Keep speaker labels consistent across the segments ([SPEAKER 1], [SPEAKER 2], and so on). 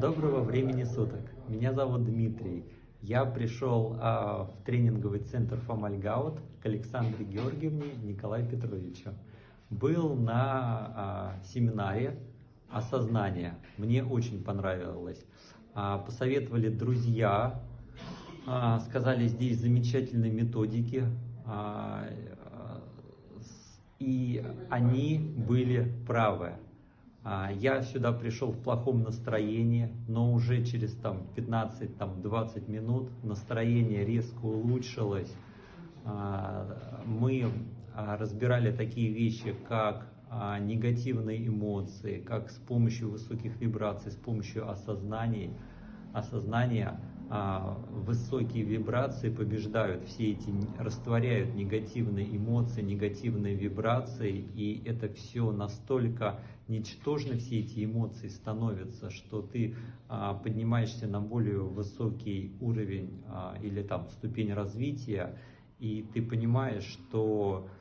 [SPEAKER 1] Доброго времени суток. Меня зовут Дмитрий. Я пришел а, в тренинговый центр Фомальгаут к Александре Георгиевне Николаю Петровичу. Был на а, семинаре осознания. Мне очень понравилось. А, посоветовали друзья, а, сказали, здесь замечательные методики. а, и они были правы. А, Я сюда пришел в плохом настроении, но уже через там, 15-20 минут настроение резко улучшилось. А, Мы а, разбирали такие вещи, как негативные эмоции, как с помощью высоких вибраций, с помощью осознания а, высокие вибрации побеждают. Все эти, растворяют негативные эмоции, негативные вибрации, и это все настолько ничтожно, все эти эмоции становятся, что ты а, поднимаешься на более высокий уровень а, или там ступень развития, и ты понимаешь, что а,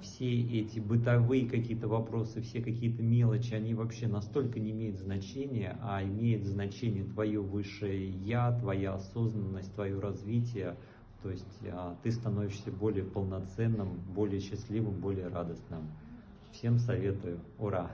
[SPEAKER 1] все эти бытовые какие-то вопросы, все какие-то мелочи, они вообще настолько не имеют значения, а имеет значение твое высшее я, твоя осознанность, твое развитие. То есть а, ты становишься более полноценным, более счастливым, более радостным. Всем советую. Ура!